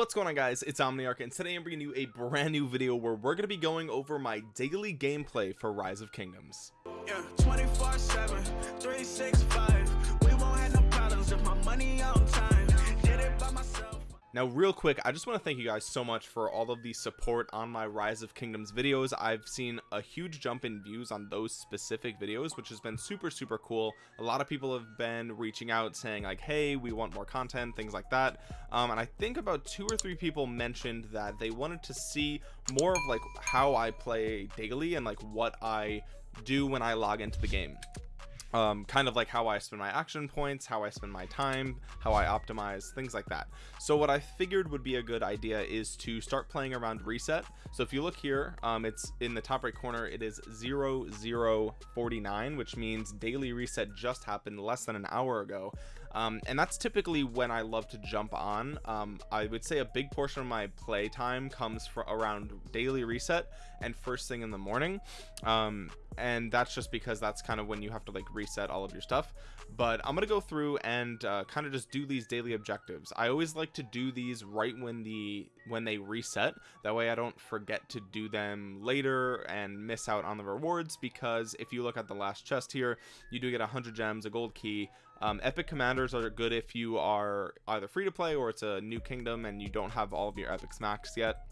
what's going on guys? It's omniarch and today i'm bringing you a brand new video where we're going to be going over my daily gameplay for rise of kingdoms. Yeah, 24 7, 365. We won't have no problems. If my money on now real quick i just want to thank you guys so much for all of the support on my rise of kingdoms videos. I've seen a huge jump in views on those specific videos which has been super super cool. A lot of people have been reaching out saying like hey we want more content things like that. Um, and i think about two or three people mentioned that they wanted to see more of like how i play daily and like what i do when i log into the game um, kind of like how I spend my action points, how I spend my time, how I optimize, things like that. So what I figured would be a good idea is to start playing around reset. So if you look here, um, it's in the top right corner, it is 0049, which means daily reset just happened less than an hour ago. Um, and that's typically when I love to jump on. Um, I would say a big portion of my play time comes for around daily reset and first thing in the morning. Um, and that's just because that's kind of when you have to like reset all of your stuff but i'm gonna go through and uh, kind of just do these daily objectives i always like to do these right when the when they reset that way i don't forget to do them later and miss out on the rewards because if you look at the last chest here you do get 100 gems a gold key um, epic commanders are good if you are either free to play or it's a new kingdom and you don't have all of your epics maxed yet.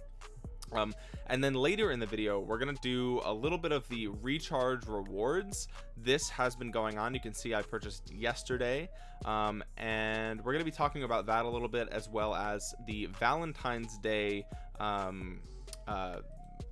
Um and then later in the video we're gonna do a little bit of the recharge rewards. This has been going on. You can see i purchased yesterday. Um and we're gonna be talking about that a little bit as well as the valentine's day um uh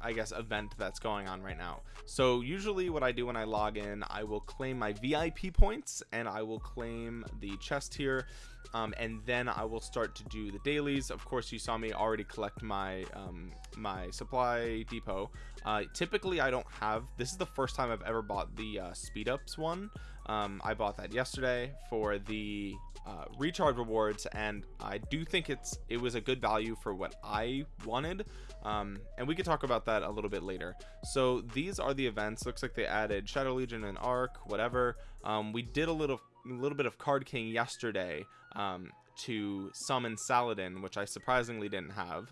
I guess event that's going on right now. So usually what I do when I log in I will claim my VIP points and I will claim the chest here um, and then I will start to do the dailies. Of course you saw me already collect my um, my supply depot. Uh, typically I don't have this is the first time I've ever bought the uh, speed ups one. Um, I bought that yesterday for the uh, recharge rewards and I do think it's it was a good value for what I wanted um, and we could talk about that a little bit later. So these are the events. Looks like they added Shadow Legion and Arc whatever. Um, we did a little a little bit of Card King yesterday um, to summon Saladin which I surprisingly didn't have.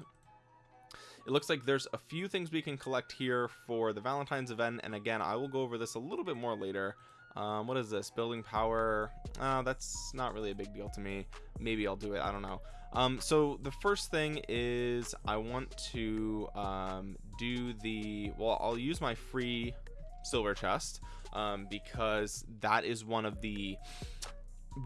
It looks like there's a few things we can collect here for the Valentine's event and again I will go over this a little bit more later. Um, what is this? Building power? Uh, that's not really a big deal to me. Maybe I'll do it I don't know um, so the first thing is I want to um, do the well I'll use my free silver chest um, because that is one of the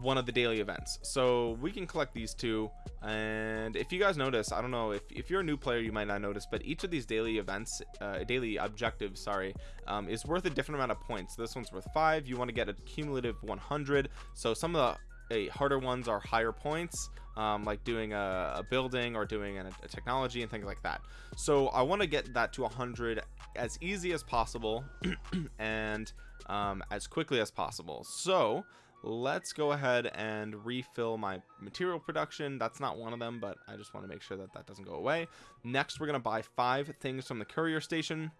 one of the daily events. So we can collect these two and if you guys notice I don't know if, if you're a new player you might not notice but each of these daily events uh, daily objectives sorry um, is worth a different amount of points. This one's worth five you want to get a cumulative 100 so some of the uh, harder ones are higher points um, like doing a, a, building or doing a, a, technology and things like that. So I want to get that to 100 as easy as possible and um, as quickly as possible. So let's go ahead and refill my material production. That's not one of them but I just want to make sure that that doesn't go away. Next we're gonna buy five things from the courier station.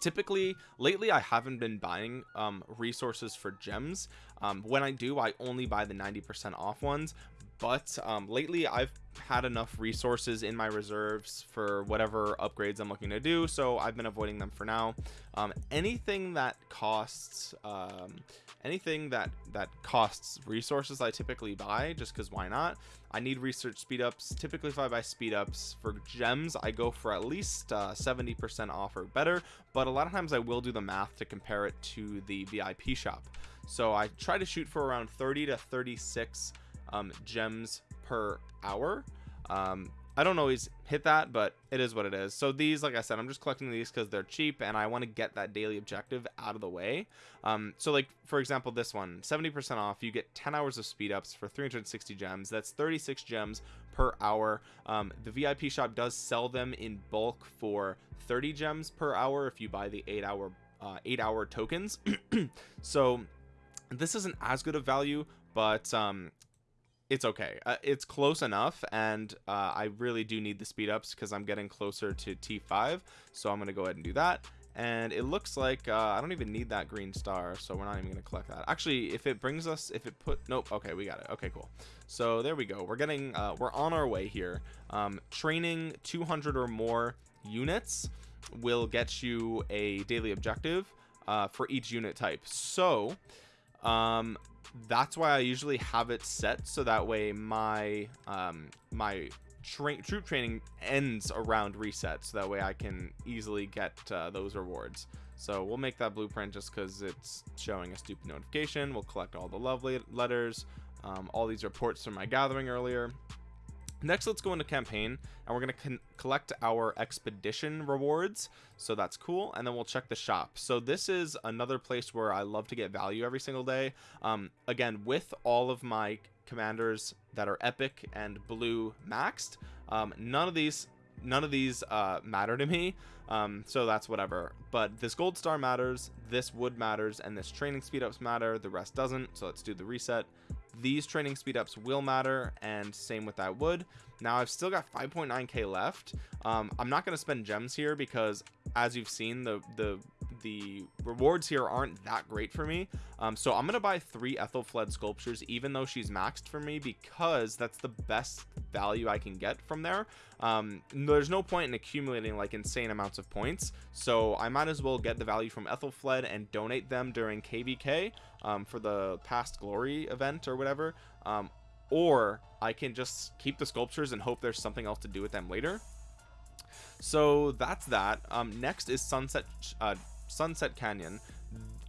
Typically lately I haven't been buying um, resources for gems. Um, when I do I only buy the 90% off ones but um, lately I've had enough resources in my reserves for whatever upgrades I'm looking to do so I've been avoiding them for now. Um, anything that costs um, anything that that costs resources I typically buy just because why not? I need research speed ups. Typically if I buy speed ups for gems I go for at least 70% uh, off or better but a lot of times I will do the math to compare it to the VIP shop. So I try to shoot for around 30 to 36 um, gems per hour. Um, I don't always hit that but it is what it is. So these like I said I'm just collecting these because they're cheap and I want to get that daily objective out of the way. Um, so like for example this one 70% off. You get 10 hours of speed ups for 360 gems. That's 36 gems per hour. Um, the VIP shop does sell them in bulk for 30 gems per hour if you buy the eight hour uh, eight hour tokens. So this isn't as good of value but um it's okay. Uh, it's close enough and uh, I really do need the speed ups because I'm getting closer to T5 so I'm gonna go ahead and do that. And it looks like uh, I don't even need that green star so we're not even gonna collect that. Actually if it brings us if it put nope okay we got it. Okay cool. So there we go. We're getting uh, we're on our way here. Um, training 200 or more units will get you a daily objective uh, for each unit type. So um, that's why I usually have it set so that way my um, my tra troop training ends around reset so that way I can easily get uh, those rewards. So we'll make that blueprint just because it's showing a stupid notification. We'll collect all the lovely letters. Um, all these reports from my gathering earlier next let's go into campaign and we're going to collect our expedition rewards. So that's cool and then we'll check the shop. So this is another place where i love to get value every single day. Um, again with all of my commanders that are epic and blue maxed um, none of these none of these uh, matter to me. Um, so that's whatever. But this gold star matters this wood matters and this training speed ups matter. The rest doesn't so let's do the reset these training speed ups will matter and same with that wood. Now i've still got 5.9k left. Um, i'm not going to spend gems here because as you've seen the the the rewards here aren't that great for me. Um, so i'm gonna buy three Ethelflaed sculptures even though she's maxed for me because that's the best value i can get from there. Um, there's no point in accumulating like insane amounts of points. So i might as well get the value from Ethelflaed and donate them during kvk um, for the past glory event or whatever. Um, or i can just keep the sculptures and hope there's something else to do with them later. So that's that. Um, next is sunset uh, Sunset Canyon.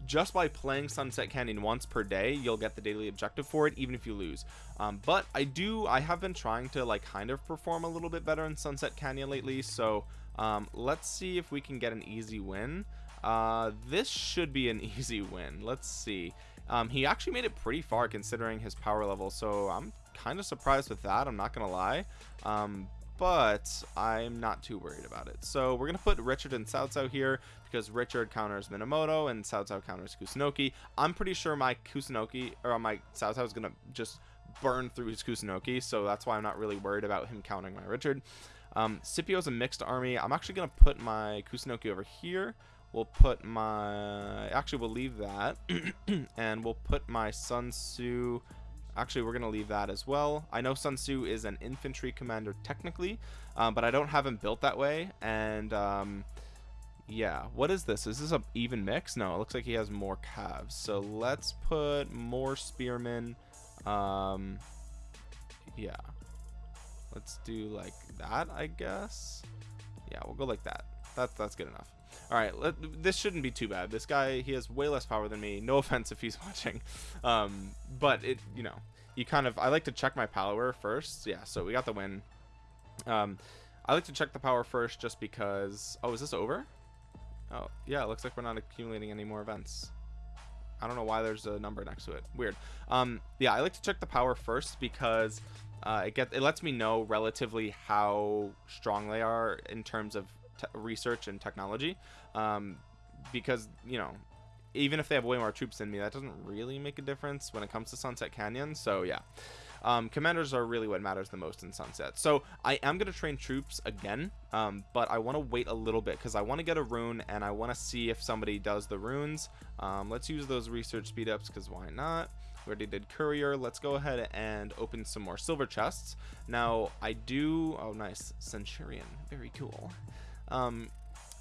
Just by playing Sunset Canyon once per day you'll get the daily objective for it even if you lose. Um, but I do I have been trying to like kind of perform a little bit better in Sunset Canyon lately so um, let's see if we can get an easy win. Uh, this should be an easy win. Let's see. Um, he actually made it pretty far considering his power level so I'm kind of surprised with that I'm not gonna lie. Um, but I'm not too worried about it. So we're going to put Richard and Cao Cao here because Richard counters Minamoto and Cao Cao counters Kusunoki. I'm pretty sure my Kusunoki or my Cao Cao is going to just burn through his Kusunoki, so that's why I'm not really worried about him countering my Richard. Um, Scipio's a mixed army. I'm actually going to put my Kusunoki over here. We'll put my... Actually, we'll leave that. and we'll put my Sun Tzu Actually, we're going to leave that as well. I know Sun Tzu is an infantry commander technically, um, but I don't have him built that way. And um, yeah, what is this? Is this a even mix? No, it looks like he has more calves. So let's put more spearmen. Um, yeah, let's do like that, I guess. Yeah, we'll go like that. That's that's good enough all right let, this shouldn't be too bad. This guy he has way less power than me. No offense if he's watching. Um but it you know you kind of i like to check my power first. Yeah so we got the win. Um i like to check the power first just because oh is this over? Oh yeah it looks like we're not accumulating any more events. I don't know why there's a number next to it. Weird. Um, yeah, I like to check the power first because uh, it get it lets me know relatively how strong they are in terms of research and technology um, because you know even if they have way more troops than me that doesn't really make a difference when it comes to sunset canyon. So yeah. Um, commanders are really what matters the most in sunset. So i am going to train troops again um, but i want to wait a little bit because i want to get a rune and i want to see if somebody does the runes. Um, let's use those research speed ups because why not? We already did courier. Let's go ahead and open some more silver chests. Now i do oh nice. Centurion. Very cool um,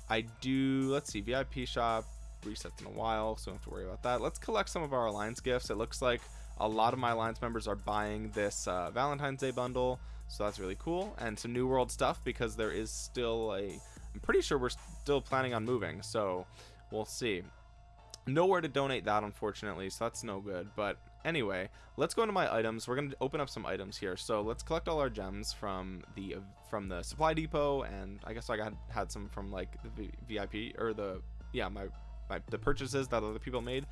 I do, let's see, VIP shop resets in a while, so don't have to worry about that. Let's collect some of our Alliance gifts. It looks like a lot of my Alliance members are buying this uh, Valentine's Day bundle, so that's really cool. And some New World stuff because there is still a, I'm pretty sure we're still planning on moving, so we'll see. Nowhere to donate that, unfortunately, so that's no good, but anyway let's go into my items. We're going to open up some items here. So let's collect all our gems from the from the supply depot and i guess i got had some from like the vip or the yeah my, my the purchases that other people made.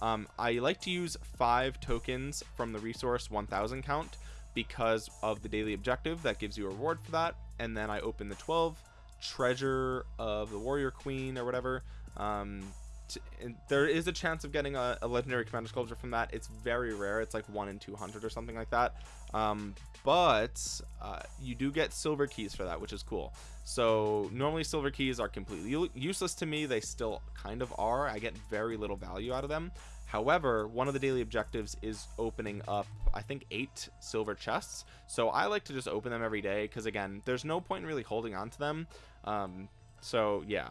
Um, i like to use five tokens from the resource 1000 count because of the daily objective that gives you a reward for that. And then i open the 12 treasure of the warrior queen or whatever. Um, t- and there is a chance of getting a, a legendary commander sculpture from that. It's very rare. It's like 1 in 200 or something like that. Um, but uh, you do get silver keys for that which is cool. So normally silver keys are completely useless to me. They still kind of are. I get very little value out of them. However one of the daily objectives is opening up i think eight silver chests. So i like to just open them every day because again there's no point in really holding on to them. Um, so yeah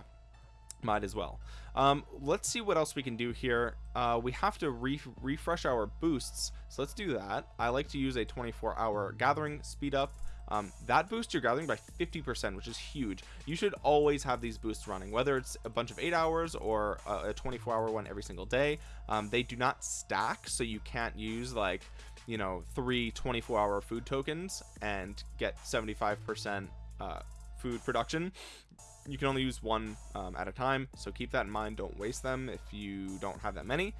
might as well. Um, let's see what else we can do here. Uh, we have to re refresh our boosts so let's do that. I like to use a 24 hour gathering speed up. Um, that boosts your gathering by 50% which is huge. You should always have these boosts running whether it's a bunch of eight hours or a 24 hour one every single day. Um, they do not stack so you can't use like you know three 24 hour food tokens and get 75% uh, food production you can only use one um, at a time so keep that in mind don't waste them if you don't have that many.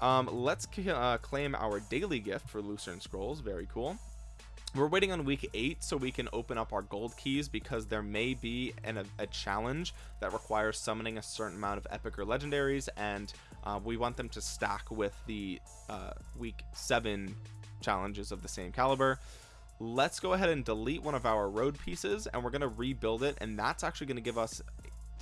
Um, let's uh, claim our daily gift for Lucerne Scrolls very cool. We're waiting on week eight so we can open up our gold keys because there may be an, a, a challenge that requires summoning a certain amount of epic or legendaries and uh, we want them to stack with the uh, week seven challenges of the same caliber let's go ahead and delete one of our road pieces and we're going to rebuild it and that's actually going to give us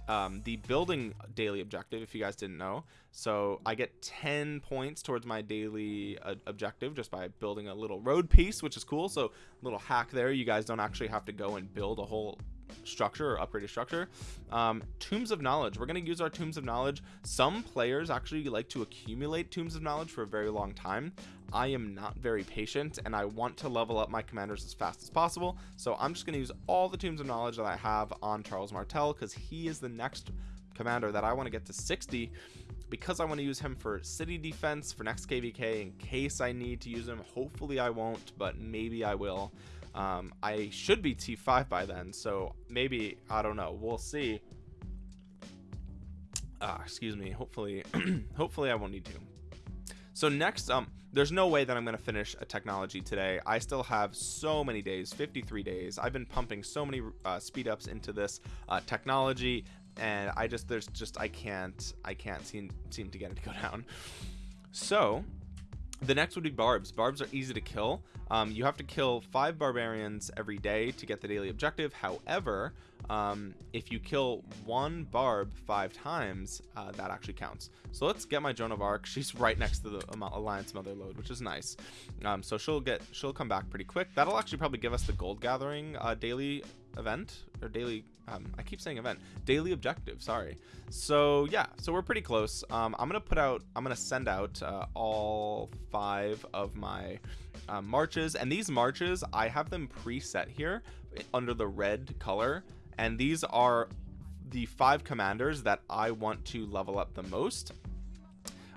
um, the building daily objective if you guys didn't know. So I get 10 points towards my daily uh, objective just by building a little road piece which is cool. So little hack there you guys don't actually have to go and build a whole structure or upgraded structure. Um, tombs of knowledge. We're going to use our tombs of knowledge. Some players actually like to accumulate tombs of knowledge for a very long time. I am not very patient and I want to level up my commanders as fast as possible. So I'm just going to use all the tombs of knowledge that I have on Charles Martel because he is the next commander that I want to get to 60 because I want to use him for city defense for next KVK in case I need to use him. Hopefully I won't but maybe I will um, I should be T5 by then so maybe I don't know. We'll see. Uh, excuse me. Hopefully hopefully I won't need to. So next um there's no way that I'm gonna finish a technology today. I still have so many days 53 days. I've been pumping so many uh, speed ups into this uh, technology and I just there's just I can't I can't seem seem to get it to go down. So the next would be barbs. Barbs are easy to kill. Um, you have to kill five barbarians every day to get the daily objective. However um, if you kill one barb five times uh, that actually counts. So let's get my Joan of Arc. She's right next to the Alliance Mother load which is nice. Um, so she'll get she'll come back pretty quick. That'll actually probably give us the gold gathering uh, daily event or daily um, I keep saying event. Daily objective sorry. So yeah so we're pretty close. Um, I'm gonna put out I'm gonna send out uh, all five of my uh, marches and these marches I have them preset here under the red color and these are the five commanders that I want to level up the most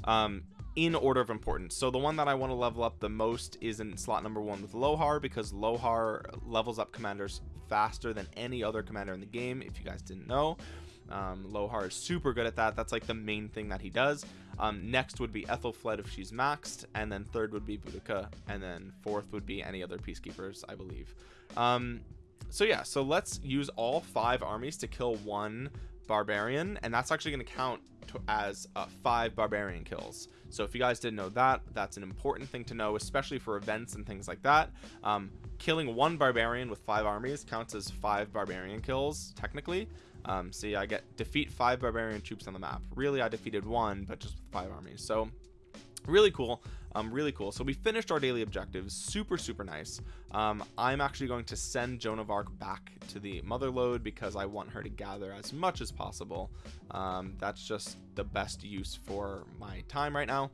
um, in order of importance. So the one that I want to level up the most is in slot number one with Lohar because Lohar levels up commanders faster than any other commander in the game if you guys didn't know. Um, Lohar is super good at that. That's like the main thing that he does. Um, next would be Ethelfled if she's maxed and then third would be Boudica and then fourth would be any other peacekeepers I believe. Um, so yeah so let's use all five armies to kill one barbarian and that's actually going to count as uh, five barbarian kills. So if you guys didn't know that that's an important thing to know especially for events and things like that. Um, killing one barbarian with five armies counts as five barbarian kills technically. Um, see I get defeat five barbarian troops on the map. Really I defeated one but just with five armies. So really cool. Um really cool. So we finished our daily objectives. Super super nice. Um i'm actually going to send joan of arc back to the mother load because i want her to gather as much as possible. Um that's just the best use for my time right now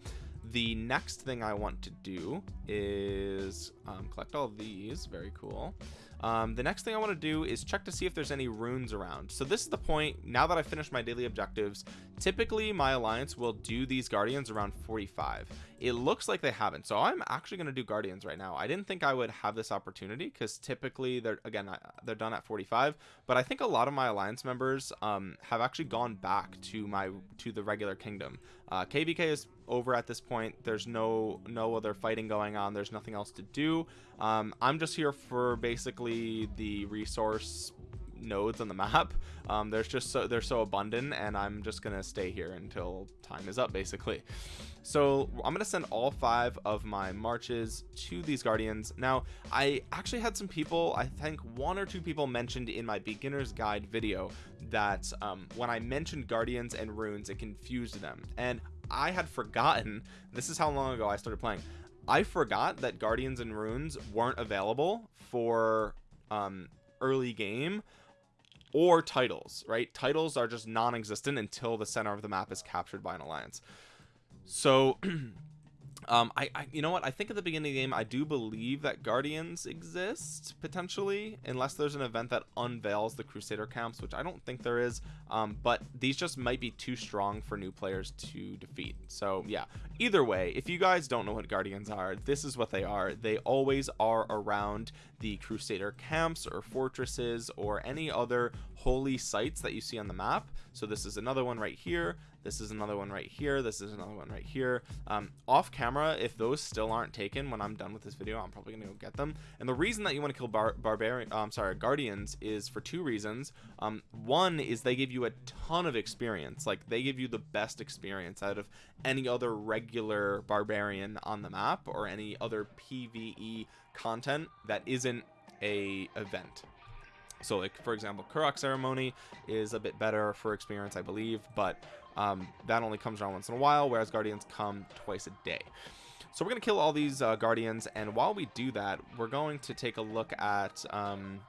the next thing i want to do is um, collect all these. Very cool. Um, the next thing I want to do is check to see if there's any runes around. So this is the point now that I've finished my daily objectives typically my alliance will do these guardians around 45 it looks like they haven't. So I'm actually going to do guardians right now. I didn't think I would have this opportunity because typically they're again they're done at 45 but I think a lot of my alliance members um, have actually gone back to my to the regular kingdom. Uh, KVK is over at this point. There's no no other fighting going on. There's nothing else to do. Um, I'm just here for basically the resource nodes on the map. Um, there's just so they're so abundant and I'm just gonna stay here until time is up basically. So I'm gonna send all five of my marches to these guardians. Now I actually had some people I think one or two people mentioned in my beginner's guide video that um, when I mentioned guardians and runes it confused them. And I had forgotten this is how long ago I started playing I forgot that guardians and runes weren't available for um, early game or titles right? Titles are just non-existent until the center of the map is captured by an alliance. So um I, I you know what? I think at the beginning of the game i do believe that guardians exist potentially unless there's an event that unveils the crusader camps which i don't think there is. Um but these just might be too strong for new players to defeat. So yeah. Either way if you guys don't know what guardians are this is what they are. They always are around the crusader camps or fortresses or any other holy sites that you see on the map. So this is another one right here this is another one right here this is another one right here. Um, off camera if those still aren't taken when I'm done with this video I'm probably gonna go get them. And the reason that you want to kill bar barbarian I'm um, sorry guardians is for two reasons. Um, one is they give you a ton of experience like they give you the best experience out of any other regular barbarian on the map or any other PvE content that isn't a event so like for example Karuak ceremony is a bit better for experience I believe but um, that only comes around once in a while whereas guardians come twice a day. So we're gonna kill all these uh, guardians and while we do that we're going to take a look at um,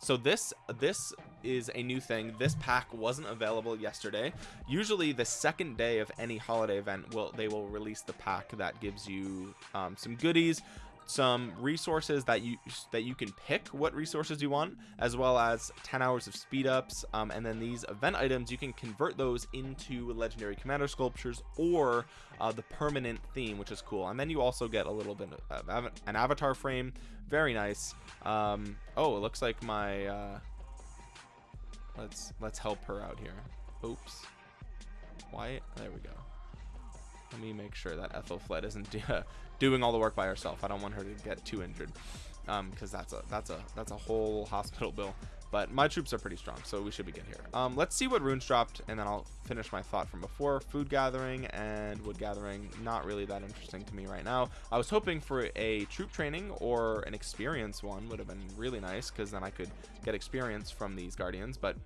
so this this is a new thing. This pack wasn't available yesterday. Usually the second day of any holiday event will they will release the pack that gives you um, some goodies some resources that you that you can pick what resources you want as well as 10 hours of speed ups um, and then these event items you can convert those into legendary commander sculptures or uh, the permanent theme which is cool. And then you also get a little bit of av an avatar frame. Very nice. Um, oh it looks like my uh, let's let's help her out here. Oops. Why? There we go. Let me make sure that Ethelfled isn't doing all the work by herself. I don't want her to get too injured um because that's a that's a that's a whole hospital bill. But my troops are pretty strong so we should be good here. Um let's see what runes dropped and then i'll finish my thought from before. Food gathering and wood gathering not really that interesting to me right now. I was hoping for a troop training or an experience one would have been really nice because then i could get experience from these guardians but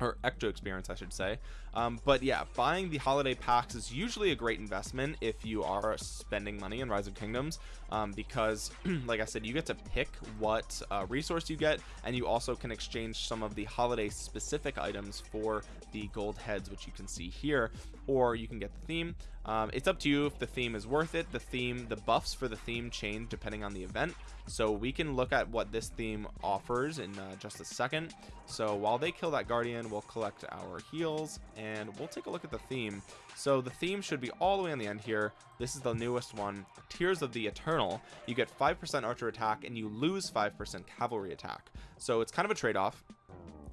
or extra experience I should say. Um, but yeah buying the holiday packs is usually a great investment if you are spending money in rise of kingdoms um, because like I said you get to pick what uh, resource you get and you also can exchange some of the holiday specific items for the gold heads which you can see here or you can get the theme um, it's up to you if the theme is worth it. The theme the buffs for the theme change depending on the event. So we can look at what this theme offers in uh, just a second. So while they kill that guardian we'll collect our heals and we'll take a look at the theme. So the theme should be all the way on the end here. This is the newest one tears of the eternal. You get 5% archer attack and you lose 5% cavalry attack. So it's kind of a trade-off.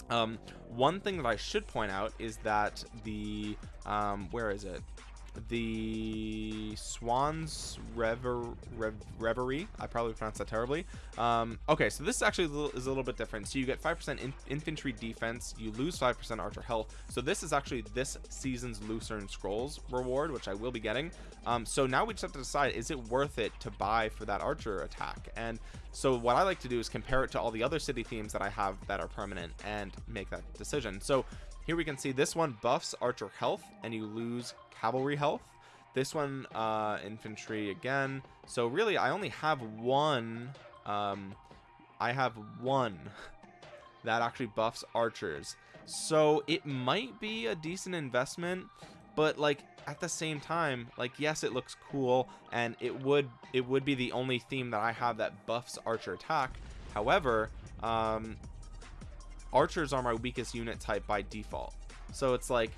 Um, one thing that I should point out is that the um, where is it the Swans Rever Rev Reverie. I probably pronounced that terribly. Um, okay, so this actually is a, little, is a little bit different. So you get 5% in infantry defense, you lose 5% archer health. So this is actually this season's Lucerne Scrolls reward, which I will be getting. Um, so now we just have to decide, is it worth it to buy for that archer attack? And so what I like to do is compare it to all the other city themes that I have that are permanent and make that decision. So here we can see this one buffs archer health and you lose cavalry health. This one uh infantry again. So really i only have one um i have one that actually buffs archers. So it might be a decent investment but like at the same time like yes it looks cool and it would it would be the only theme that i have that buffs archer attack. However um archers are my weakest unit type by default. So it's like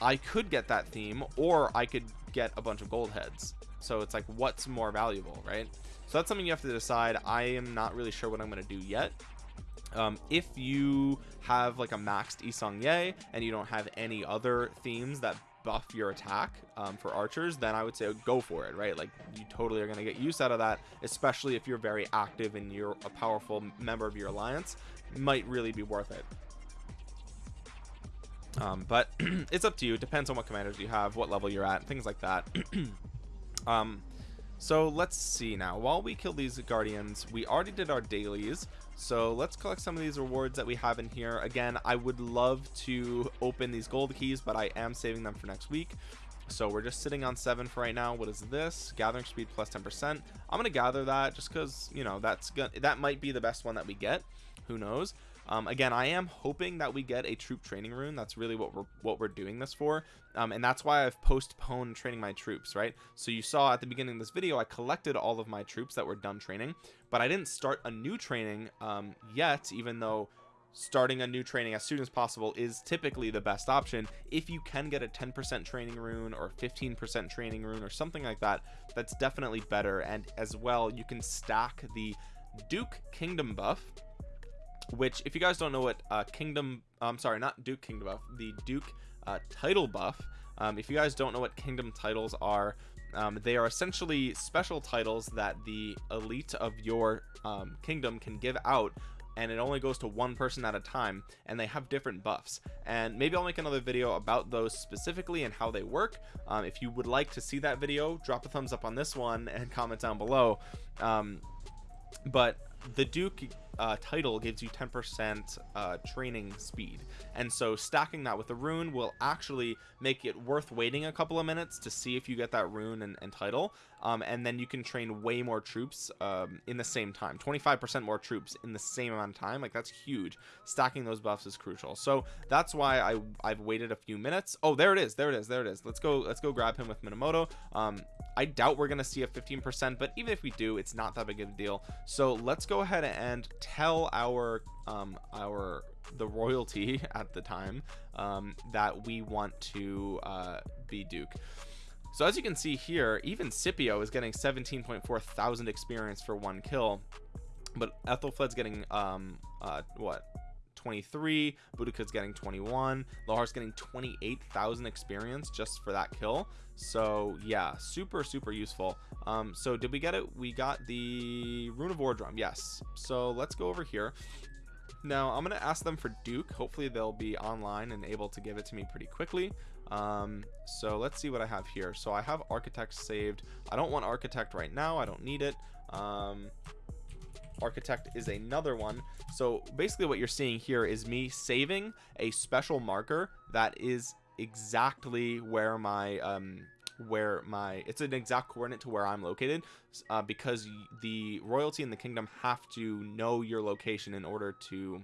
I could get that theme or I could get a bunch of gold heads. So it's like what's more valuable right? So that's something you have to decide. I am not really sure what I'm gonna do yet. Um, if you have like a maxed Yi Seong-Gye and you don't have any other themes that buff your attack um, for archers then I would say go for it right? Like you totally are going to get use out of that especially if you're very active and you're a powerful member of your alliance might really be worth it. Um, but it's up to you. It depends on what commanders you have what level you're at things like that. Um so let's see now. While we kill these guardians we already did our dailies. So let's collect some of these rewards that we have in here. Again i would love to open these gold keys but i am saving them for next week. So we're just sitting on seven for right now. What is this? Gathering speed plus plus 10 percent. I'm gonna gather that just because you know that's gonna that might be the best one that we get who knows? Um, again I am hoping that we get a troop training rune. That's really what we're what we're doing this for. Um, and that's why I've postponed training my troops right? So you saw at the beginning of this video I collected all of my troops that were done training but I didn't start a new training um, yet even though starting a new training as soon as possible is typically the best option. If you can get a 10% training rune or 15% training rune or something like that that's definitely better. And as well you can stack the Duke Kingdom buff which if you guys don't know what uh, Kingdom I'm sorry not Duke Kingdom buff the Duke uh, title buff um, if you guys don't know what kingdom titles are um, they are essentially special titles that the elite of your um, kingdom can give out and it only goes to one person at a time and they have different buffs. And maybe I'll make another video about those specifically and how they work. Um, if you would like to see that video drop a thumbs up on this one and comment down below. Um, but the Duke uh, title gives you 10% uh, training speed. And so stacking that with the rune will actually make it worth waiting a couple of minutes to see if you get that rune and, and title um, and then you can train way more troops um, in the same time. 25% more troops in the same amount of time. Like that's huge. Stacking those buffs is crucial. So that's why I I've waited a few minutes. Oh there it is. There it is. There it is. Let's go let's go grab him with Minamoto. Um, I doubt we're gonna see a 15% but even if we do it's not that big of a deal. So let's go ahead and tell our um, our the royalty at the time um, that we want to uh, be Duke so as you can see here even Scipio is getting 17.4 thousand experience for one kill but ethelfled's getting um uh what 23 Boudica's getting 21 Lohar's getting 28,000 experience just for that kill. So yeah super super useful. Um so did we get it? We got the rune of war drum yes. So let's go over here. Now i'm gonna ask them for duke. Hopefully they'll be online and able to give it to me pretty quickly um so let's see what i have here. So i have architect saved. I don't want architect right now. I don't need it. Um architect is another one. So basically what you're seeing here is me saving a special marker that is exactly where my um where my it's an exact coordinate to where I'm located uh, because the royalty in the kingdom have to know your location in order to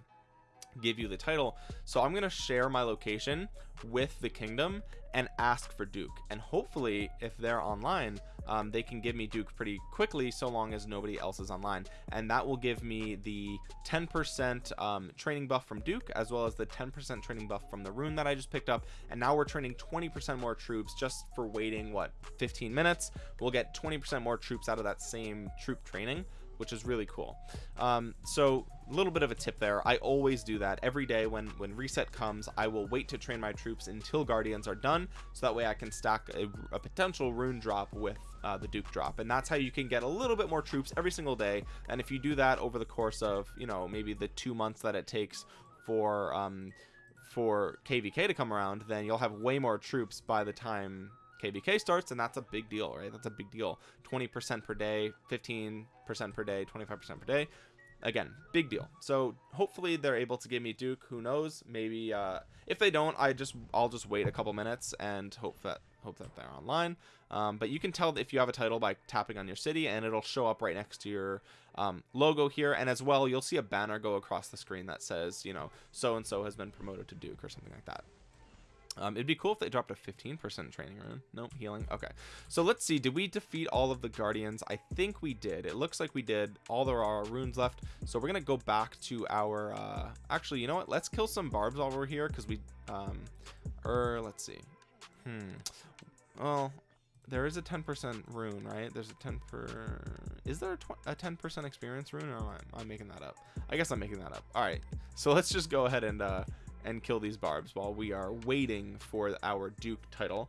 give you the title. So i'm going to share my location with the kingdom and ask for duke. And hopefully if they're online um, they can give me duke pretty quickly so long as nobody else is online. And that will give me the 10% um, training buff from duke as well as the 10% training buff from the rune that i just picked up. And now we're training 20% more troops just for waiting what 15 minutes? We'll get 20% more troops out of that same troop training which is really cool. Um, so a little bit of a tip there. I always do that. Every day when when reset comes I will wait to train my troops until guardians are done so that way I can stack a, a potential rune drop with uh, the Duke drop. And that's how you can get a little bit more troops every single day. And if you do that over the course of you know maybe the two months that it takes for um, for KVK to come around then you'll have way more troops by the time KVK starts and that's a big deal right? That's a big deal. 20% per day 15% per day 25% per day. Again big deal. So hopefully they're able to give me Duke. Who knows? Maybe uh if they don't I just I'll just wait a couple minutes and hope that hope that they're online. Um, but you can tell if you have a title by tapping on your city and it'll show up right next to your um, logo here. And as well you'll see a banner go across the screen that says you know so and so has been promoted to Duke or something like that um, it'd be cool if they dropped a 15% training rune. Nope, healing. Okay. So let's see. Did we defeat all of the guardians? I think we did. It looks like we did. All there are runes left. So we're going to go back to our, uh, actually, you know what? Let's kill some barbs while we're here. Cause we, um, er, let's see. Hmm. Well, there is a 10% rune, right? There's a 10 per, is there a 10% experience rune or am I, am making that up? I guess I'm making that up. All right. So let's just go ahead and, uh, and kill these barbs while we are waiting for our Duke title.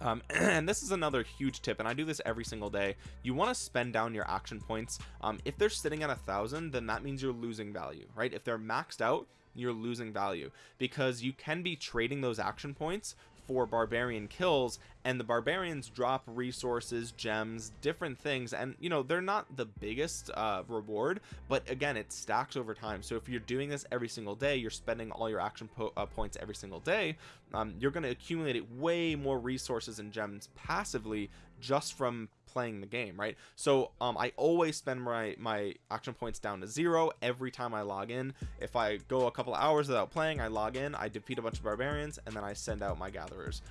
um, and this is another huge tip and I do this every single day. You want to spend down your action points. Um, if they're sitting at a thousand then that means you're losing value right? If they're maxed out you're losing value because you can be trading those action points for barbarian kills and the barbarians drop resources gems different things and you know they're not the biggest uh, reward but again it stacks over time. So if you're doing this every single day you're spending all your action po uh, points every single day um, you're going to accumulate way more resources and gems passively just from playing the game right? So um i always spend my my action points down to zero every time i log in. If i go a couple hours without playing i log in i defeat a bunch of barbarians and then i send out my gatherers.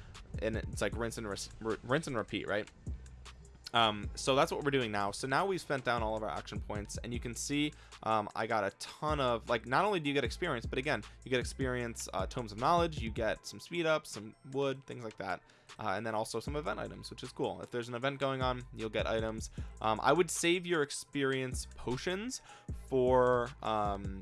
And it's like rinse and rinse and repeat right um so that's what we're doing now. So now we've spent down all of our action points and you can see um i got a ton of like not only do you get experience but again you get experience uh, tomes of knowledge you get some speed up some wood things like that uh, and then also some event items which is cool. If there's an event going on you'll get items. Um, i would save your experience potions for um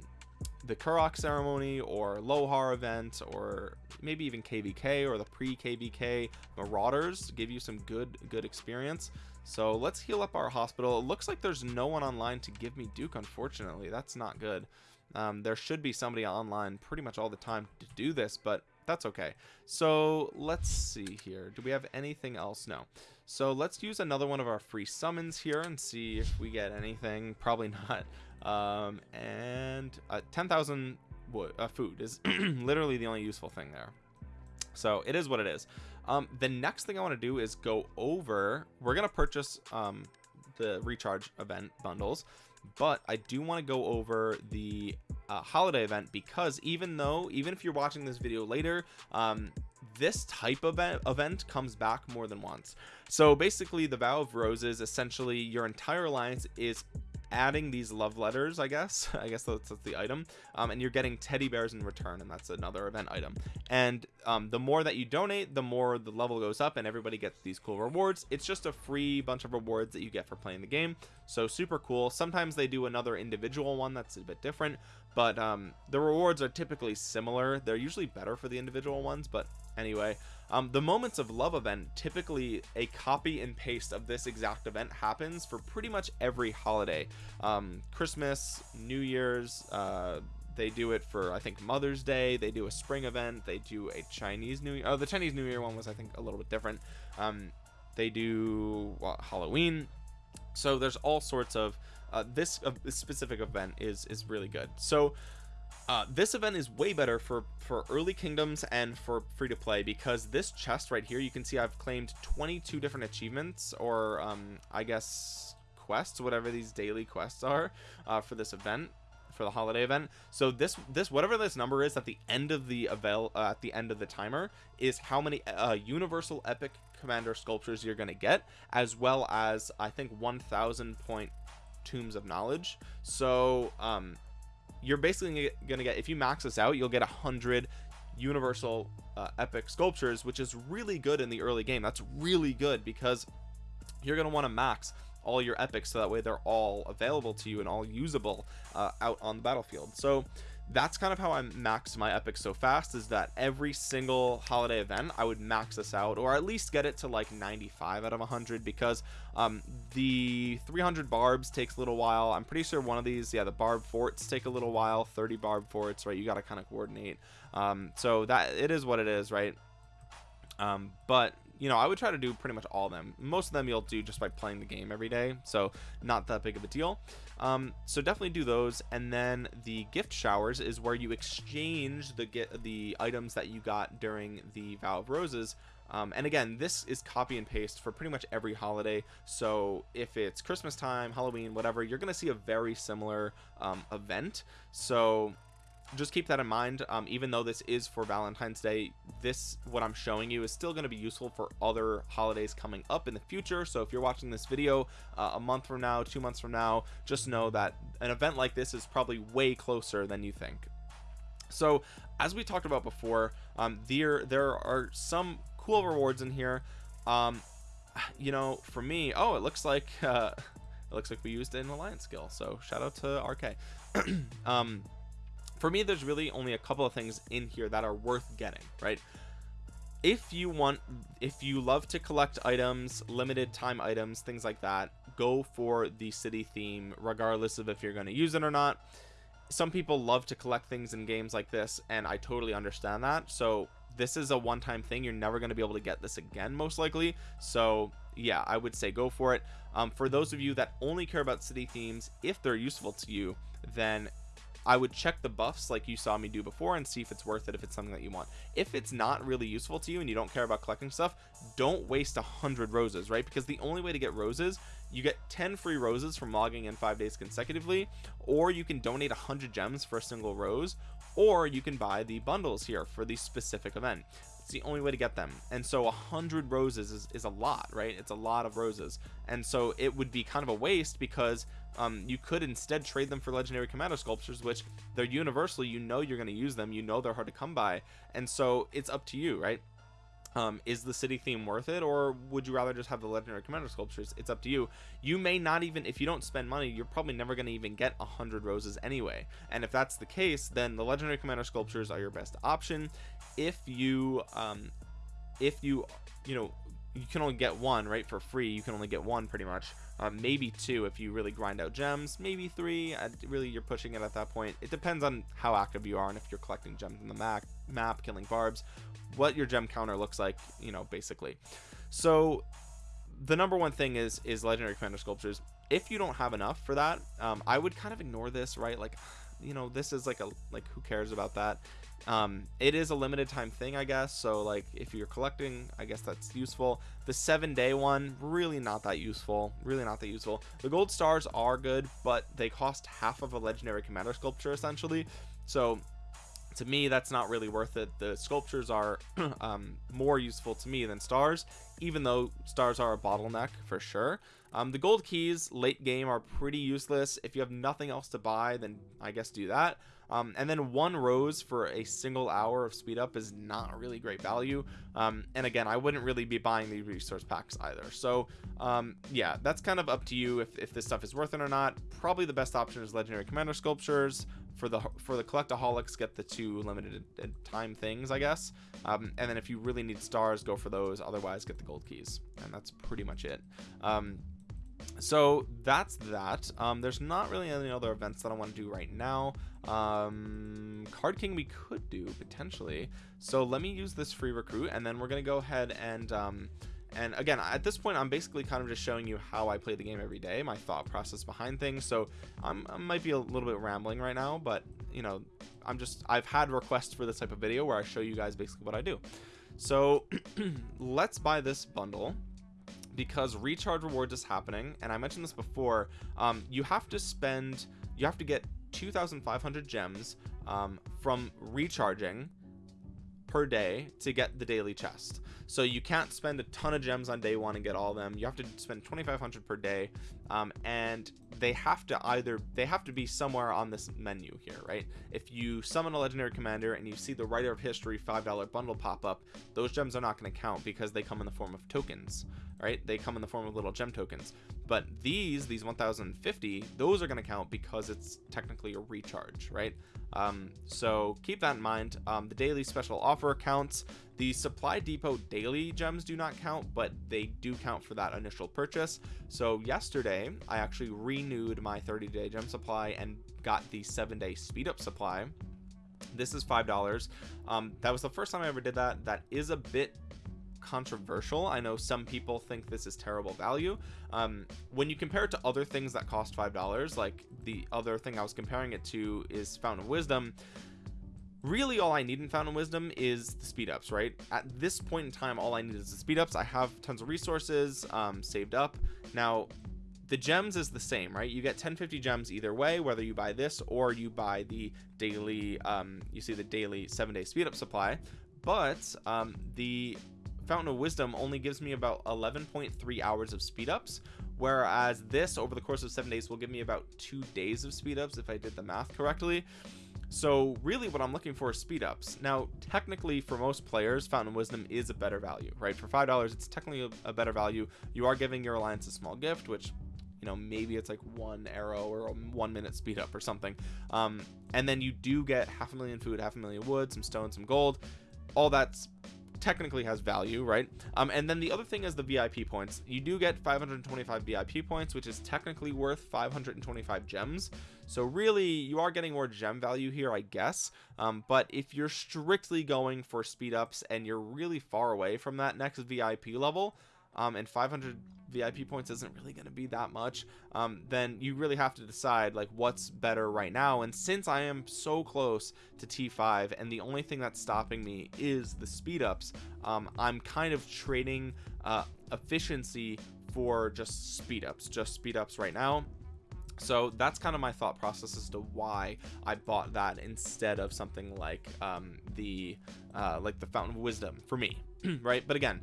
the Karuak ceremony or Lohar event or maybe even KVK or the pre KVK Marauders give you some good good experience so let's heal up our hospital. It looks like there's no one online to give me Duke unfortunately. That's not good. Um, there should be somebody online pretty much all the time to do this but that's okay. So let's see here. Do we have anything else? No. So let's use another one of our free summons here and see if we get anything. Probably not. Um, and uh, 10,000 uh, food is literally the only useful thing there. So it is what it is um, the next thing I want to do is go over we're gonna purchase um, the recharge event bundles but I do want to go over the uh, holiday event because even though even if you're watching this video later um, this type of event comes back more than once. So basically the vow of roses essentially your entire alliance is adding these love letters I guess. I guess that's, that's the item. Um, and you're getting teddy bears in return and that's another event item. And um, the more that you donate the more the level goes up and everybody gets these cool rewards. It's just a free bunch of rewards that you get for playing the game. So super cool. Sometimes they do another individual one that's a bit different but um, the rewards are typically similar. They're usually better for the individual ones but anyway um, the moments of love event typically a copy and paste of this exact event happens for pretty much every holiday. Um, Christmas New Year's uh, they do it for I think Mother's Day. They do a spring event. They do a Chinese New Year oh the Chinese New Year one was I think a little bit different. Um, they do well, Halloween. So there's all sorts of uh, this, uh, this specific event is is really good. So uh, this event is way better for for early kingdoms and for free to play because this chest right here you can see I've claimed 22 different achievements or um, I guess quests whatever these daily quests are uh, for this event for the holiday event. So this this whatever this number is at the end of the avail uh, at the end of the timer is how many uh, universal epic commander sculptures you're to get as well as I think 1000 point tombs of knowledge. So um you're basically gonna get if you max this out you'll get a hundred universal uh, epic sculptures which is really good in the early game. That's really good because you're gonna want to max all your epics so that way they're all available to you and all usable uh, out on the battlefield. So that's kind of how I max my epic so fast is that every single holiday event I would max this out or at least get it to like 95 out of 100 because um, the 300 barbs takes a little while. I'm pretty sure one of these yeah the barb forts take a little while 30 barb forts right? You got to kind of coordinate. Um, so that it is what it is right? Um, but you know I would try to do pretty much all of them. Most of them you'll do just by playing the game every day so not that big of a deal. Um, so definitely do those and then the gift showers is where you exchange the get the items that you got during the vow of roses. Um, and again this is copy and paste for pretty much every holiday. So if it's Christmas time Halloween whatever you're gonna see a very similar um, event. So just keep that in mind um, even though this is for Valentine's Day this what I'm showing you is still going to be useful for other holidays coming up in the future. So if you're watching this video uh, a month from now two months from now just know that an event like this is probably way closer than you think. So as we talked about before um, there there are some cool rewards in here. Um, you know for me oh it looks like uh, it looks like we used an alliance skill. So shout out to RK um for me there's really only a couple of things in here that are worth getting right? If you want if you love to collect items limited time items things like that go for the city theme regardless of if you're going to use it or not. Some people love to collect things in games like this and i totally understand that. So this is a one-time thing. You're never going to be able to get this again most likely. So yeah i would say go for it. Um, for those of you that only care about city themes if they're useful to you then I would check the buffs like you saw me do before and see if it's worth it if it's something that you want. If it's not really useful to you and you don't care about collecting stuff don't waste a hundred roses right? Because the only way to get roses you get 10 free roses from logging in five days consecutively or you can donate 100 gems for a single rose or you can buy the bundles here for the specific event. It's the only way to get them. And so a hundred roses is, is a lot right? It's a lot of roses. And so it would be kind of a waste because um, you could instead trade them for legendary commander sculptures which they're universal. You know you're going to use them. You know they're hard to come by. And so it's up to you right? Um, is the city theme worth it or would you rather just have the legendary commander sculptures? It's up to you. You may not even if you don't spend money you're probably never going to even get a hundred roses anyway. And if that's the case then the legendary commander sculptures are your best option. If you um if you you know you can only get one right for free. You can only get one pretty much uh, maybe two if you really grind out gems. Maybe three. Uh, really you're pushing it at that point. It depends on how active you are and if you're collecting gems in the map map killing barbs what your gem counter looks like you know basically. So the number one thing is is legendary commander sculptures. If you don't have enough for that um, i would kind of ignore this right? Like you know this is like a like who cares about that um it is a limited time thing i guess so like if you're collecting i guess that's useful. The seven day one really not that useful really not that useful. The gold stars are good but they cost half of a legendary commander sculpture essentially. So to me that's not really worth it. The sculptures are um, more useful to me than stars even though stars are a bottleneck for sure. Um, the gold keys late game are pretty useless. If you have nothing else to buy then I guess do that um, and then one rose for a single hour of speed up is not really great value. Um, and again I wouldn't really be buying the resource packs either. So um, yeah that's kind of up to you if, if this stuff is worth it or not. Probably the best option is legendary commander sculptures. For the for the collectaholics get the two limited time things i guess. Um, and then if you really need stars go for those. Otherwise get the gold keys. And that's pretty much it. Um, so that's that. Um, there's not really any other events that i want to do right now. Um, card king we could do potentially. So let me use this free recruit and then we're gonna go ahead and um, and again at this point i'm basically kind of just showing you how i play the game every day my thought process behind things. So I'm, i might be a little bit rambling right now but you know i'm just i've had requests for this type of video where i show you guys basically what i do. So let's buy this bundle because recharge rewards is happening and i mentioned this before um, you have to spend you have to get 2500 gems um, from recharging per day to get the daily chest. So you can't spend a ton of gems on day one and get all of them. You have to spend 2500 per day um, and they have to either they have to be somewhere on this menu here right? If you summon a legendary commander and you see the writer of history five dollar bundle pop up those gems are not going to count because they come in the form of tokens right? They come in the form of little gem tokens. But these these 1050 those are going to count because it's technically a recharge right? Um, so keep that in mind. Um, the daily special offer counts. The supply depot daily gems do not count but they do count for that initial purchase. So yesterday i actually renewed my 30 day gem supply and got the seven day speed up supply. This is five dollars. Um, that was the first time i ever did that. That is a bit controversial. I know some people think this is terrible value. Um, when you compare it to other things that cost five dollars like the other thing i was comparing it to is fountain of wisdom really all I need in Fountain of Wisdom is the speed ups right? At this point in time all I need is the speed ups. I have tons of resources um, saved up. Now the gems is the same right? You get 1050 gems either way whether you buy this or you buy the daily um, you see the daily seven day speed up supply. But um, the Fountain of Wisdom only gives me about 11.3 hours of speed ups whereas this over the course of seven days will give me about two days of speed ups if I did the math correctly. So really what I'm looking for is speed ups now technically for most players Fountain of Wisdom is a better value right? For five dollars it's technically a, better value. You are giving your alliance a small gift which you know maybe it's like one arrow or one minute speed up or something. Um, and then you do get half a million food half a million wood some stone some gold. All that's technically has value right? Um and then the other thing is the vip points. You do get 525 vip points which is technically worth 525 gems. So really you are getting more gem value here i guess. Um but if you're strictly going for speed ups and you're really far away from that next vip level um, and 500 VIP points isn't really going to be that much, um, then you really have to decide like what's better right now. And since I am so close to T5 and the only thing that's stopping me is the speed ups, um, I'm kind of trading uh, efficiency for just speed ups, just speed ups right now. So that's kind of my thought process as to why I bought that instead of something like um, the uh, like the Fountain of Wisdom for me, right? But again,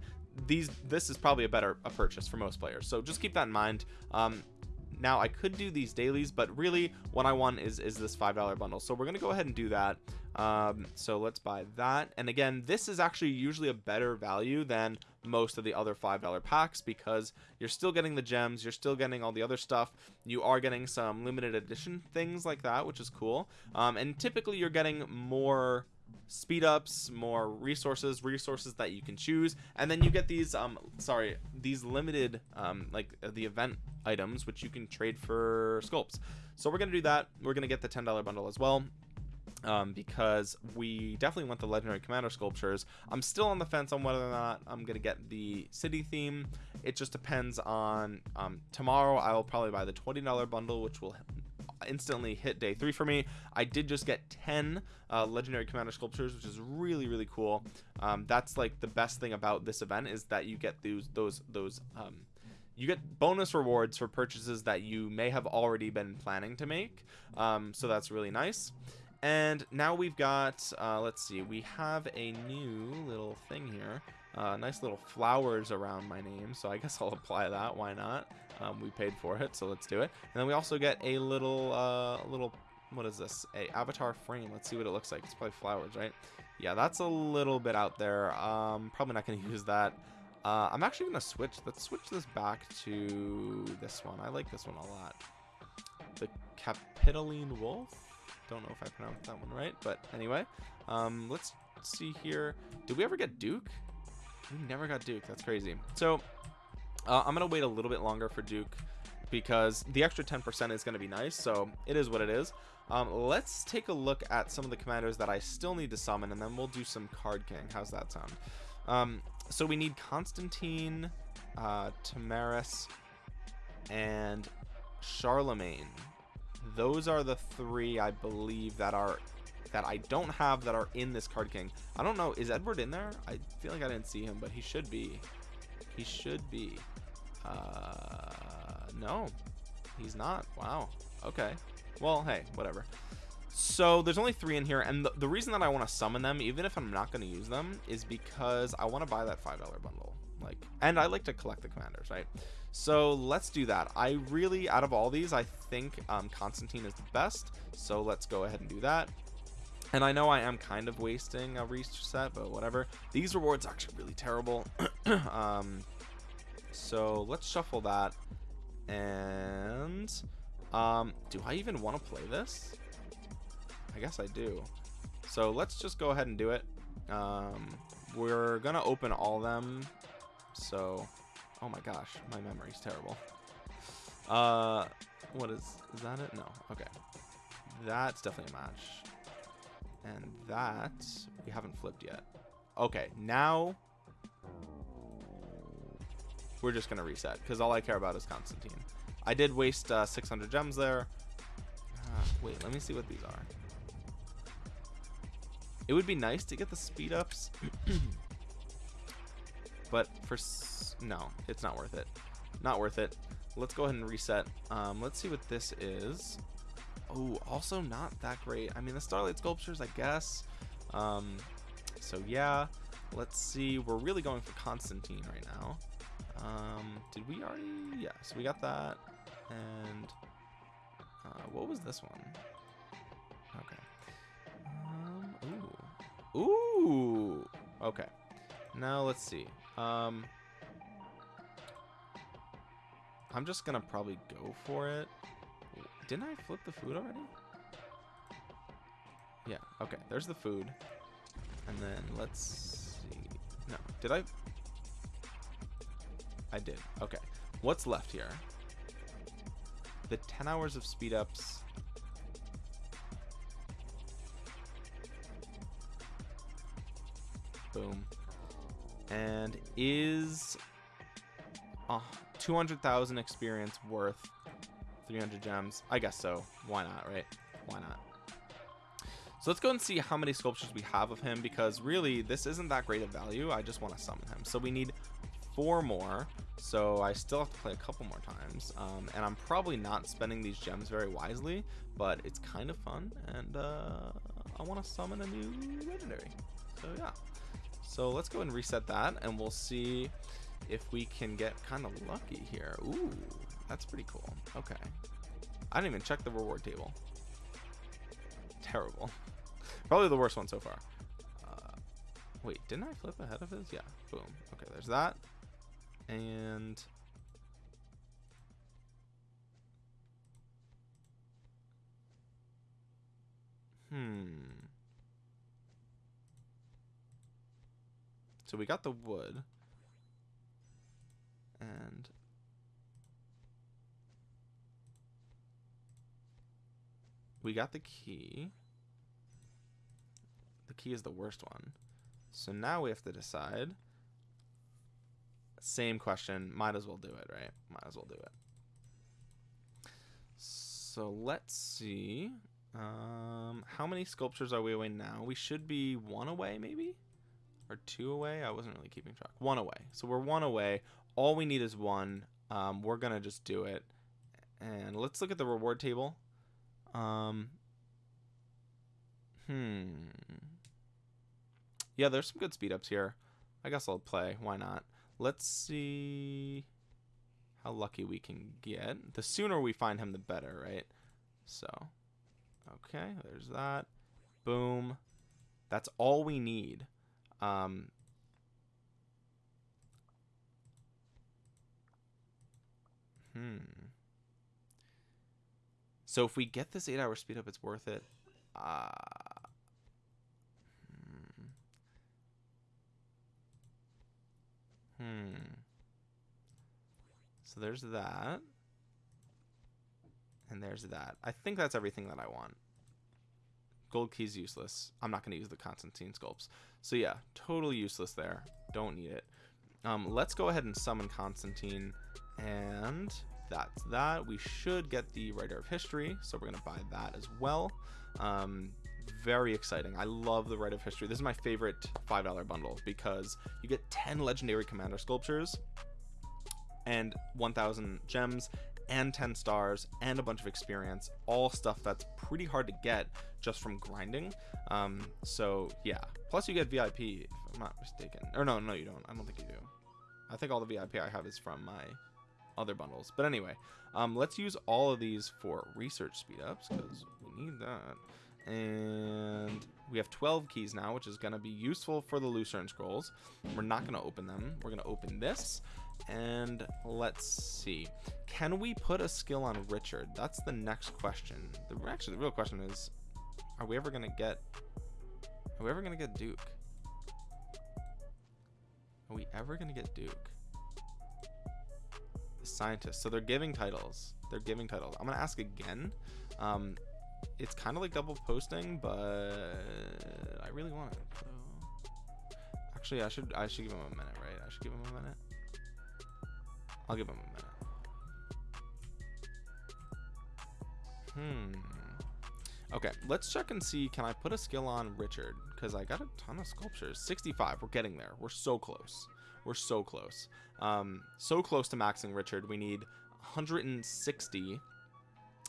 these this is probably a better a purchase for most players. So just keep that in mind. Um now I could do these dailies but really what I want is is this five dollar bundle. So we're gonna go ahead and do that. Um so let's buy that. And again this is actually usually a better value than most of the other five dollar packs because you're still getting the gems you're still getting all the other stuff. You are getting some limited edition things like that which is cool. Um and typically you're getting more speed ups more resources resources that you can choose. And then you get these um sorry these limited um like uh, the event items which you can trade for sculpts so we're gonna do that. We're gonna get the ten dollar bundle as well um, because we definitely want the legendary commander sculptures. I'm still on the fence on whether or not i'm gonna get the city theme. It just depends on um, tomorrow i will probably buy the $20 bundle which will instantly hit day three for me. I did just get 10 uh, legendary commander sculptures which is really really cool. Um, that's like the best thing about this event is that you get those those those um, you get bonus rewards for purchases that you may have already been planning to make. Um, so that's really nice. And now we've got uh, let's see we have a new little thing here. Uh, nice little flowers around my name so I guess I'll apply that. Why not um, we paid for it so let's do it. And then we also get a little uh, little what is this? A avatar frame. Let's see what it looks like. It's probably flowers right? Yeah that's a little bit out there. Um probably not going to use that. Uh, I'm actually going to switch let's switch this back to this one. I like this one a lot. The Capitoline Wolf. Don't know if I pronounced that one right but anyway. Um let's see here. Did we ever get Duke? We never got Duke. That's crazy. So uh, I'm gonna wait a little bit longer for Duke because the extra 10% is going to be nice so it is what it is. Um, let's take a look at some of the commanders that I still need to summon and then we'll do some card king. How's that sound? Um, so we need Constantine uh, Tomyris and Charlemagne. Those are the three I believe that are that I don't have that are in this card king. I don't know is Edward in there? I feel like I didn't see him but he should be he should be. Uh no he's not. Wow. Okay. Well hey whatever. So there's only three in here and the, the reason that I want to summon them even if I'm not going to use them is because I want to buy that five dollar bundle like and I like to collect the commanders right? So let's do that. I really out of all these I think um, Constantine is the best so let's go ahead and do that and I know I am kind of wasting a reset but whatever. These rewards are actually really terrible. Um so let's shuffle that. And um do i even want to play this? I guess i do. So let's just go ahead and do it. Um we're gonna open all them. So oh my gosh my memory's terrible. Uh what is is that it? No okay. That's definitely a match and that we haven't flipped yet. Okay now we're just gonna reset because all I care about is Constantine. I did waste uh, 600 gems there. Uh, wait let me see what these are. It would be nice to get the speed ups but for no it's not worth it. Not worth it. Let's go ahead and reset. Um, let's see what this is oh also not that great I mean the starlight sculptures I guess um, so yeah let's see we're really going for Constantine right now um, did we already? Yeah, so we got that. And uh, what was this one? Okay. Um, ooh. Ooh. Okay. Now let's see. Um, I'm just gonna probably go for it. Didn't I flip the food already? Yeah. Okay. There's the food. And then let's see. No. Did I? I did. Okay. What's left here? The 10 hours of speed ups. Boom. And is uh, 200,000 experience worth 300 gems? I guess so. Why not, right? Why not? So let's go and see how many sculptures we have of him because really this isn't that great of value. I just want to summon him. So we need four more. So I still have to play a couple more times. Um, and I'm probably not spending these gems very wisely, but it's kind of fun. And uh, I want to summon a new legendary. So yeah. So let's go and reset that and we'll see if we can get kind of lucky here. Ooh, that's pretty cool. Okay. I didn't even check the reward table. Terrible. Probably the worst one so far. Uh, wait, didn't I flip ahead of his? Yeah. Boom. Okay, there's that. And... Hmm. So we got the wood. And... We got the key. The key is the worst one. So now we have to decide. Same question. Might as well do it, right? Might as well do it. So let's see. Um, how many sculptures are we away now? We should be one away, maybe? Or two away? I wasn't really keeping track. One away. So we're one away. All we need is one. Um, we're going to just do it. And let's look at the reward table. Um, hmm. Yeah, there's some good speed ups here. I guess I'll play. Why not? Let's see how lucky we can get. The sooner we find him, the better, right? So, okay, there's that. Boom. That's all we need. Um, hmm. So if we get this 8 hour speed up, it's worth it. Uh, hmm. Hmm. So there's that. And there's that. I think that's everything that I want. Gold key's useless. I'm not going to use the Constantine sculpts. So yeah, totally useless there. Don't need it. Um, let's go ahead and summon Constantine. And that's that. We should get the Writer of History, so we're going to buy that as well. Um, very exciting. I love the Writer of History. This is my favorite $5 bundle because you get 10 Legendary Commander sculptures and 1,000 gems and 10 stars and a bunch of experience all stuff that's pretty hard to get just from grinding um, so yeah plus you get vip if i'm not mistaken or no no you don't i don't think you do i think all the vip i have is from my other bundles. But anyway um, let's use all of these for research speed ups because we need that. And we have 12 keys now which is going to be useful for the lucerne scrolls. We're not going to open them. We're going to open this. And let's see. Can we put a skill on richard? That's the next question. The actually the real question is are we ever gonna get are we ever gonna get duke? Are we ever gonna get duke scientist so they're giving titles they're giving titles i'm gonna ask again um it's kind of like double posting but i really want it so actually i should i should give him a minute right i should give him a minute I'll give him a minute. Hmm. Okay, let's check and see. Can I put a skill on Richard? Because I got a ton of sculptures. 65. We're getting there. We're so close. We're so close. Um, so close to maxing Richard. We need 160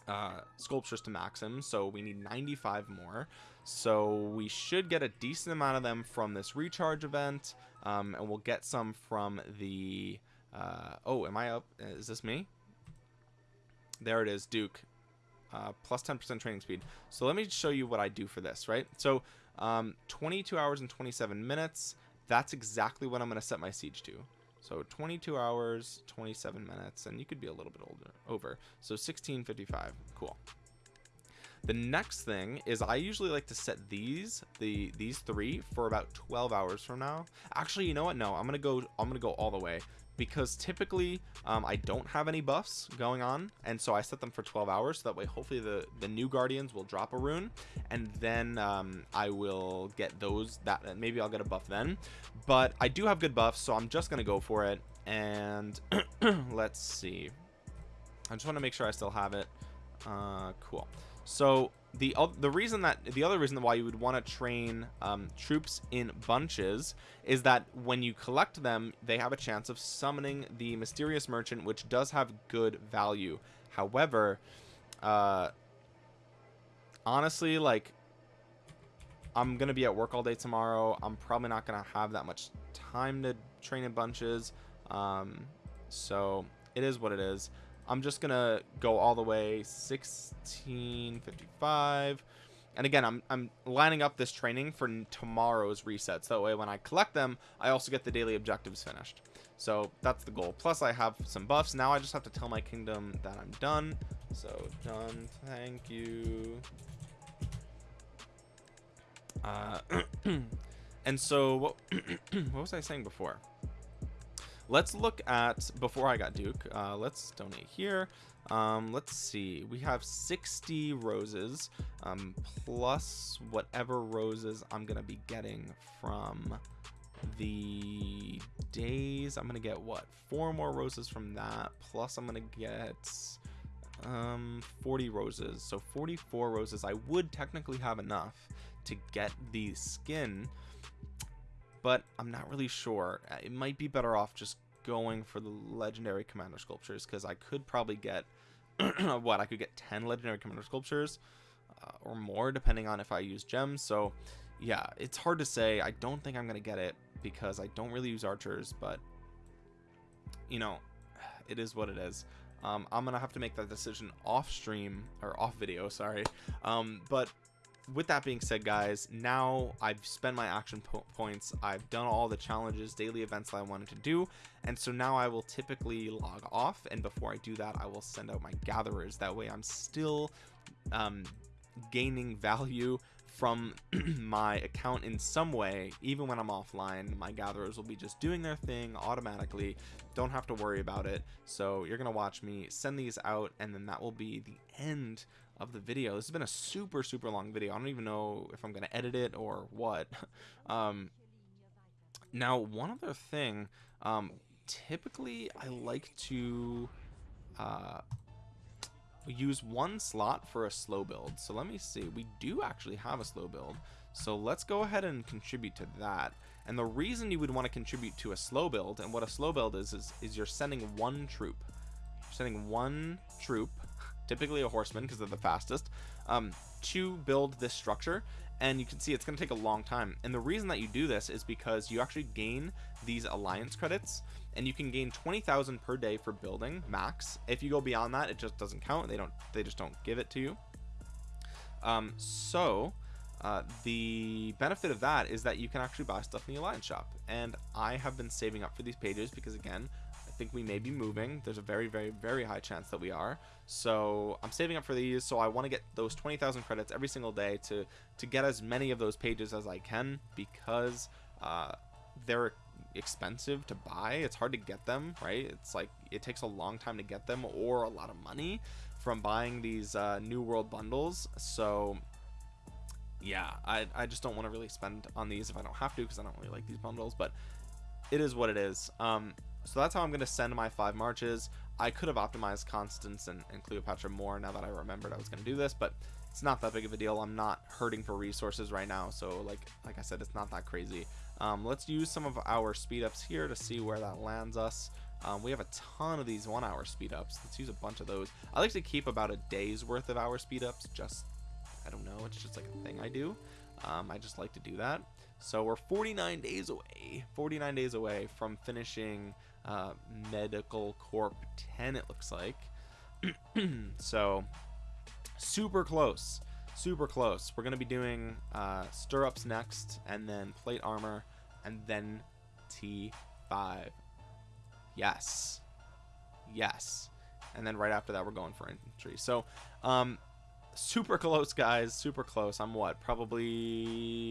uh, sculptures to max him. So we need 95 more. So we should get a decent amount of them from this recharge event. Um, and we'll get some from the uh, oh, am I up? Is this me? There it is, Duke. Uh, plus 10% training speed. So let me show you what I do for this, right? So um, 22 hours and 27 minutes. That's exactly what I'm going to set my siege to. So 22 hours, 27 minutes, and you could be a little bit older over. So 1655. Cool. the next thing is i usually like to set these the these three for about 12 hours from now actually you know what no i'm gonna go i'm gonna go all the way because typically um, I don't have any buffs going on and so I set them for 12 hours so that way hopefully the the new guardians will drop a rune and then um, I will get those that maybe I'll get a buff then. But I do have good buffs so I'm just gonna go for it and let's see. I just want to make sure I still have it. Uh, cool. So the the reason that the other reason why you would want to train um, troops in bunches is that when you collect them they have a chance of summoning the mysterious merchant which does have good value. However uh honestly like i'm gonna be at work all day tomorrow. I'm probably not gonna have that much time to train in bunches. Um so it is what it is I'm just gonna go all the way 1655 and again I'm, I'm lining up this training for tomorrow's resets. That way when I collect them I also get the daily objectives finished. So that's the goal. Plus I have some buffs. Now I just have to tell my kingdom that I'm done. So done. Thank you. Uh, and so what, what was I saying before let's look at before I got Duke uh, let's donate here. Um, let's see. We have 60 roses um, plus whatever roses I'm gonna be getting from the days. I'm gonna get what four more roses from that plus I'm gonna get um 40 roses. So 44 roses. I would technically have enough to get the skin but I'm not really sure. Uh, it might be better off just going for the legendary commander sculptures because I could probably get what I could get 10 legendary commander sculptures uh, or more depending on if I use gems. So yeah, it's hard to say. I don't think I'm going to get it because I don't really use archers, but you know, it is what it is. Um, I'm gonna have to make that decision off stream or off video sorry um, but with that being said guys now i've spent my action po points. I've done all the challenges daily events that i wanted to do. And so now i will typically log off. And before i do that i will send out my gatherers. That way i'm still um, gaining value from my account in some way. Even when i'm offline my gatherers will be just doing their thing automatically. Don't have to worry about it. So you're gonna watch me send these out and then that will be the end of the video. This has been a super super long video. I don't even know if i'm gonna edit it or what. Um now one other thing um typically i like to uh use one slot for a slow build. So let me see. We do actually have a slow build. So let's go ahead and contribute to that. And the reason you would want to contribute to a slow build and what a slow build is is, is you're sending one troop. You're sending one troop typically a horseman because they're the fastest um, to build this structure and you can see it's going to take a long time. And the reason that you do this is because you actually gain these alliance credits and you can gain 20,000 per day for building max. If you go beyond that it just doesn't count. They don't they just don't give it to you. Um, so uh, the benefit of that is that you can actually buy stuff in the alliance shop. And I have been saving up for these pages because again think we may be moving. There's a very very very high chance that we are. So I'm saving up for these. So I want to get those 20,000 credits every single day to to get as many of those pages as I can because uh, they're expensive to buy. It's hard to get them right? It's like it takes a long time to get them or a lot of money from buying these uh, new world bundles. So yeah I, I just don't want to really spend on these if I don't have to because I don't really like these bundles but it is what it is. Um so that's how I'm going to send my five marches. I could have optimized Constance and, and Cleopatra more now that I remembered I was going to do this, but it's not that big of a deal. I'm not hurting for resources right now. So like, like I said, it's not that crazy. Um, let's use some of our speed ups here to see where that lands us. Um, we have a ton of these one hour speed ups. Let's use a bunch of those. I like to keep about a day's worth of hour speed ups. Just, I don't know. It's just like a thing I do. Um, I just like to do that. So we're 49 days away, 49 days away from finishing uh, Medical Corps 10, it looks like. so, super close. Super close. We're going to be doing uh, Stirrups next, and then Plate Armor, and then T5. Yes. Yes. And then right after that, we're going for infantry. So, um, super close guys. Super close. I'm what? Probably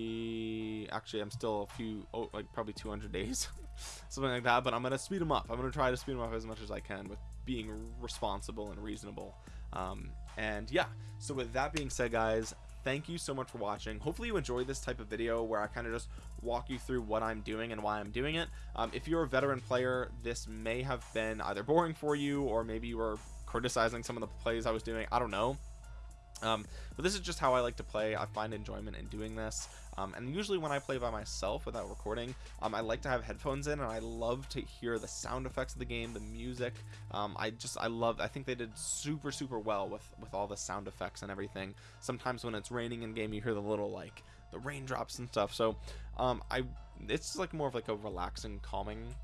actually i'm still a few oh like probably 200 days something like that but i'm gonna speed them up. I'm gonna try to speed them up as much as i can with being responsible and reasonable. Um, and yeah so with that being said guys thank you so much for watching. Hopefully you enjoy this type of video where i kind of just walk you through what i'm doing and why i'm doing it. Um, if you're a veteran player this may have been either boring for you or maybe you were criticizing some of the plays i was doing. I don't know um, but this is just how I like to play. I find enjoyment in doing this. Um, and usually when I play by myself without recording um, I like to have headphones in and I love to hear the sound effects of the game the music. Um, I just I love I think they did super super well with with all the sound effects and everything. Sometimes when it's raining in game you hear the little like the raindrops and stuff. So um, I it's like more of like a relaxing calming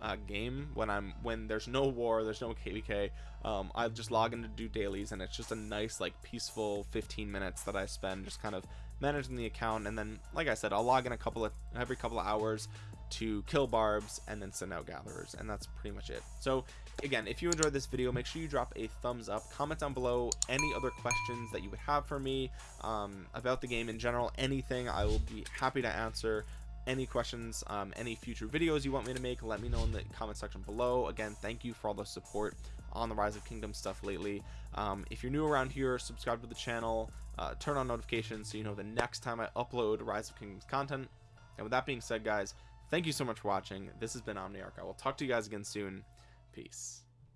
uh, game when I'm when there's no war there's no KVK um, I just log in to do dailies and it's just a nice like peaceful 15 minutes that I spend just kind of managing the account. And then like I said I'll log in a couple of every couple of hours to kill barbs and then send out gatherers and that's pretty much it. So again if you enjoyed this video make sure you drop a thumbs up. Comment down below any other questions that you would have for me um, about the game in general. Anything I will be happy to answer any questions um, any future videos you want me to make let me know in the comment section below. Again thank you for all the support on the rise of kingdom stuff lately. Um, if you're new around here subscribe to the channel uh, turn on notifications so you know the next time I upload rise of kingdoms content. And with that being said guys thank you so much for watching. This has been omniarch. I will talk to you guys again soon. Peace